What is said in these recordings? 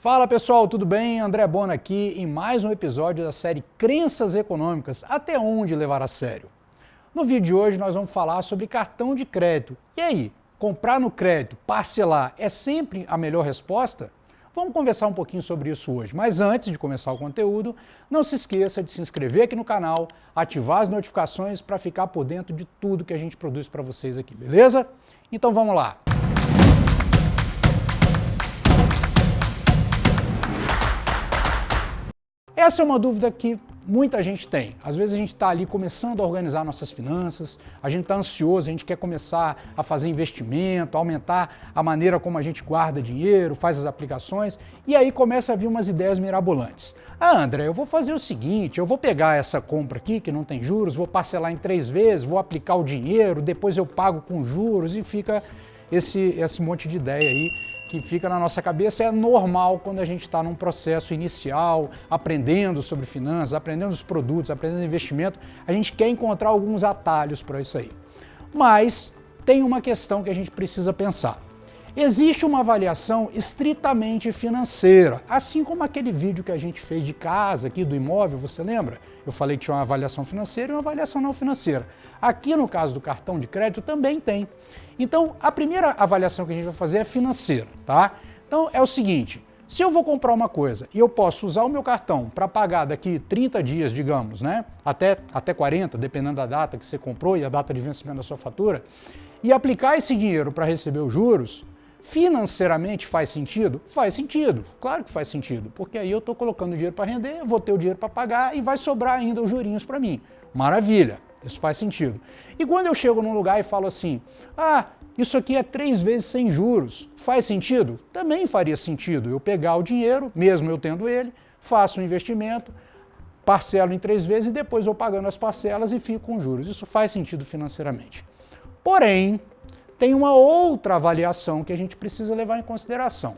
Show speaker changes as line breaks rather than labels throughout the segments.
Fala pessoal, tudo bem? André Bona aqui em mais um episódio da série Crenças Econômicas, até onde levar a sério. No vídeo de hoje nós vamos falar sobre cartão de crédito. E aí, comprar no crédito, parcelar, é sempre a melhor resposta? Vamos conversar um pouquinho sobre isso hoje, mas antes de começar o conteúdo, não se esqueça de se inscrever aqui no canal, ativar as notificações para ficar por dentro de tudo que a gente produz para vocês aqui, beleza? Então vamos lá! Essa é uma dúvida que muita gente tem. Às vezes a gente está ali começando a organizar nossas finanças, a gente está ansioso, a gente quer começar a fazer investimento, aumentar a maneira como a gente guarda dinheiro, faz as aplicações, e aí começa a vir umas ideias mirabolantes. Ah, André, eu vou fazer o seguinte, eu vou pegar essa compra aqui, que não tem juros, vou parcelar em três vezes, vou aplicar o dinheiro, depois eu pago com juros, e fica esse, esse monte de ideia aí que fica na nossa cabeça é normal quando a gente está num processo inicial, aprendendo sobre finanças, aprendendo os produtos, aprendendo investimento, a gente quer encontrar alguns atalhos para isso aí. Mas tem uma questão que a gente precisa pensar. Existe uma avaliação estritamente financeira, assim como aquele vídeo que a gente fez de casa aqui do imóvel, você lembra? Eu falei que tinha uma avaliação financeira e uma avaliação não financeira. Aqui no caso do cartão de crédito também tem. Então, a primeira avaliação que a gente vai fazer é financeira, tá? Então, é o seguinte, se eu vou comprar uma coisa e eu posso usar o meu cartão para pagar daqui 30 dias, digamos, né? Até, até 40, dependendo da data que você comprou e a data de vencimento da sua fatura, e aplicar esse dinheiro para receber os juros, financeiramente faz sentido? Faz sentido, claro que faz sentido, porque aí eu estou colocando dinheiro para render, vou ter o dinheiro para pagar e vai sobrar ainda os jurinhos para mim. Maravilha! Isso faz sentido. E quando eu chego num lugar e falo assim, ah, isso aqui é três vezes sem juros, faz sentido? Também faria sentido eu pegar o dinheiro, mesmo eu tendo ele, faço um investimento, parcelo em três vezes e depois vou pagando as parcelas e fico com juros. Isso faz sentido financeiramente. Porém, tem uma outra avaliação que a gente precisa levar em consideração.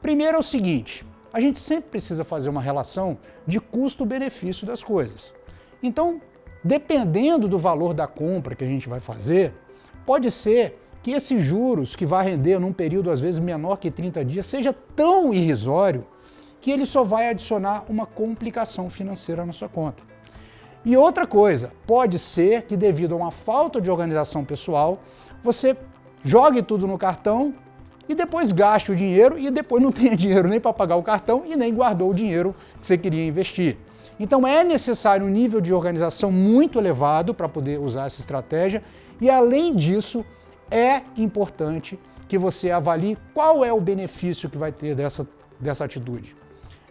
Primeiro é o seguinte, a gente sempre precisa fazer uma relação de custo-benefício das coisas. Então, Dependendo do valor da compra que a gente vai fazer, pode ser que esses juros que vai render num período às vezes menor que 30 dias seja tão irrisório que ele só vai adicionar uma complicação financeira na sua conta. E outra coisa, pode ser que devido a uma falta de organização pessoal, você jogue tudo no cartão e depois gaste o dinheiro e depois não tenha dinheiro nem para pagar o cartão e nem guardou o dinheiro que você queria investir. Então é necessário um nível de organização muito elevado para poder usar essa estratégia e além disso é importante que você avalie qual é o benefício que vai ter dessa, dessa atitude.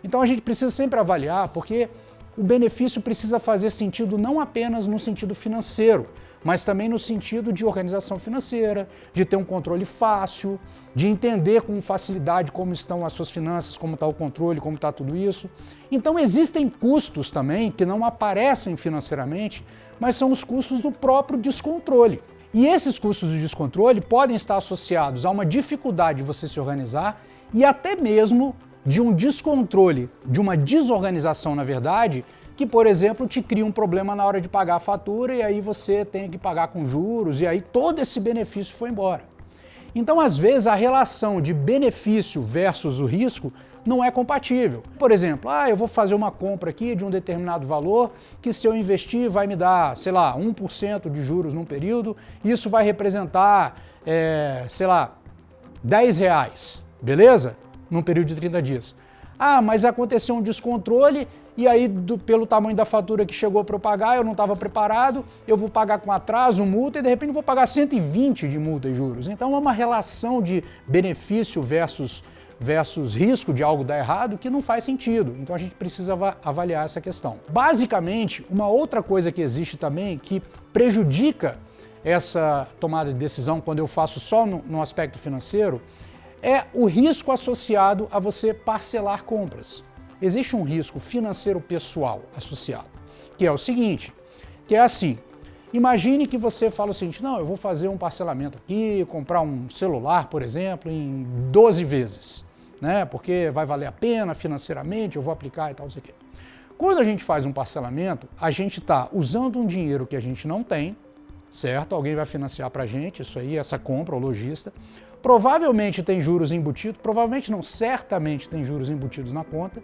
Então a gente precisa sempre avaliar porque o benefício precisa fazer sentido não apenas no sentido financeiro, mas também no sentido de organização financeira, de ter um controle fácil, de entender com facilidade como estão as suas finanças, como está o controle, como está tudo isso. Então existem custos também que não aparecem financeiramente, mas são os custos do próprio descontrole. E esses custos de descontrole podem estar associados a uma dificuldade de você se organizar e até mesmo de um descontrole, de uma desorganização, na verdade, que, por exemplo, te cria um problema na hora de pagar a fatura e aí você tem que pagar com juros e aí todo esse benefício foi embora. Então, às vezes, a relação de benefício versus o risco não é compatível. Por exemplo, ah, eu vou fazer uma compra aqui de um determinado valor que se eu investir vai me dar, sei lá, 1% de juros num período, isso vai representar, é, sei lá, 10 reais, beleza? Num período de 30 dias. Ah, mas aconteceu um descontrole e aí do, pelo tamanho da fatura que chegou para eu pagar, eu não estava preparado, eu vou pagar com atraso, multa, e de repente vou pagar 120 de multa e juros. Então é uma relação de benefício versus, versus risco de algo dar errado que não faz sentido. Então a gente precisa avaliar essa questão. Basicamente, uma outra coisa que existe também que prejudica essa tomada de decisão quando eu faço só no, no aspecto financeiro é o risco associado a você parcelar compras existe um risco financeiro pessoal associado, que é o seguinte, que é assim, imagine que você fala o seguinte, não, eu vou fazer um parcelamento aqui, comprar um celular, por exemplo, em 12 vezes, né, porque vai valer a pena financeiramente, eu vou aplicar e tal, não sei o quê. Quando a gente faz um parcelamento, a gente está usando um dinheiro que a gente não tem certo? Alguém vai financiar para a gente isso aí, essa compra, o lojista. Provavelmente tem juros embutidos, provavelmente não, certamente tem juros embutidos na conta.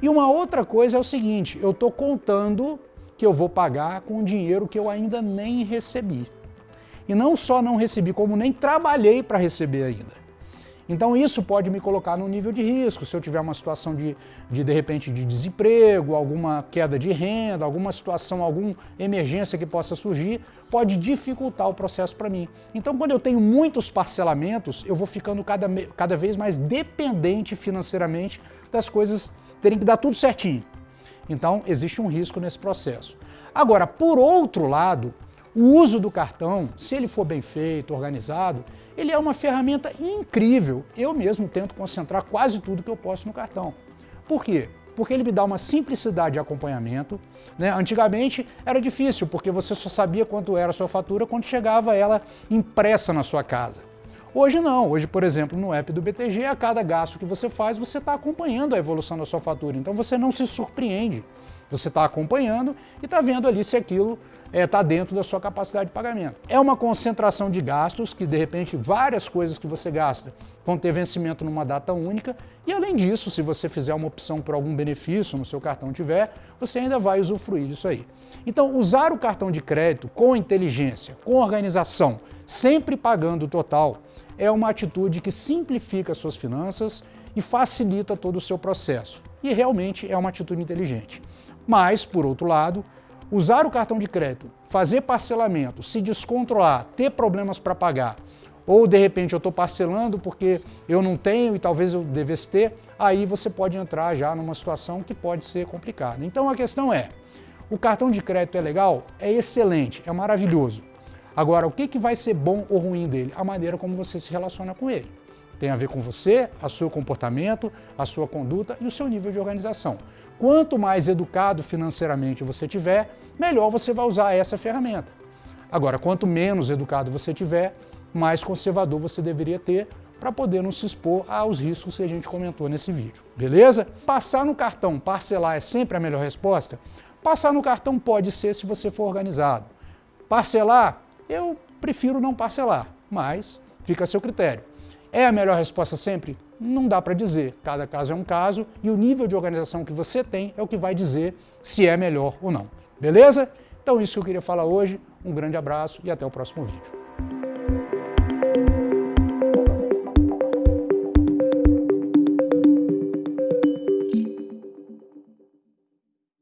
E uma outra coisa é o seguinte, eu estou contando que eu vou pagar com dinheiro que eu ainda nem recebi. E não só não recebi, como nem trabalhei para receber ainda. Então isso pode me colocar no nível de risco, se eu tiver uma situação de, de, de repente, de desemprego, alguma queda de renda, alguma situação, alguma emergência que possa surgir, pode dificultar o processo para mim. Então quando eu tenho muitos parcelamentos, eu vou ficando cada, cada vez mais dependente financeiramente das coisas terem que dar tudo certinho. Então existe um risco nesse processo. Agora, por outro lado, o uso do cartão, se ele for bem feito, organizado, ele é uma ferramenta incrível. Eu mesmo tento concentrar quase tudo que eu posso no cartão. Por quê? Porque ele me dá uma simplicidade de acompanhamento. Né? Antigamente era difícil, porque você só sabia quanto era a sua fatura quando chegava ela impressa na sua casa. Hoje não, hoje, por exemplo, no app do BTG, a cada gasto que você faz, você está acompanhando a evolução da sua fatura, então você não se surpreende. Você está acompanhando e está vendo ali se aquilo está é, tá dentro da sua capacidade de pagamento. É uma concentração de gastos que, de repente, várias coisas que você gasta vão ter vencimento numa data única e, além disso, se você fizer uma opção por algum benefício no seu cartão tiver, você ainda vai usufruir disso aí. Então, usar o cartão de crédito com inteligência, com organização, sempre pagando o total, é uma atitude que simplifica suas finanças e facilita todo o seu processo. E realmente é uma atitude inteligente. Mas, por outro lado, usar o cartão de crédito, fazer parcelamento, se descontrolar, ter problemas para pagar, ou de repente eu estou parcelando porque eu não tenho e talvez eu devesse ter, aí você pode entrar já numa situação que pode ser complicada. Então a questão é, o cartão de crédito é legal? É excelente, é maravilhoso. Agora, o que, que vai ser bom ou ruim dele? A maneira como você se relaciona com ele. Tem a ver com você, a seu comportamento, a sua conduta e o seu nível de organização. Quanto mais educado financeiramente você tiver, melhor você vai usar essa ferramenta. Agora, quanto menos educado você tiver, mais conservador você deveria ter para poder não se expor aos riscos que a gente comentou nesse vídeo, beleza? Passar no cartão, parcelar é sempre a melhor resposta? Passar no cartão pode ser se você for organizado. Parcelar, eu prefiro não parcelar, mas fica a seu critério. É a melhor resposta sempre? Não dá para dizer. Cada caso é um caso e o nível de organização que você tem é o que vai dizer se é melhor ou não. Beleza? Então isso que eu queria falar hoje. Um grande abraço e até o próximo vídeo.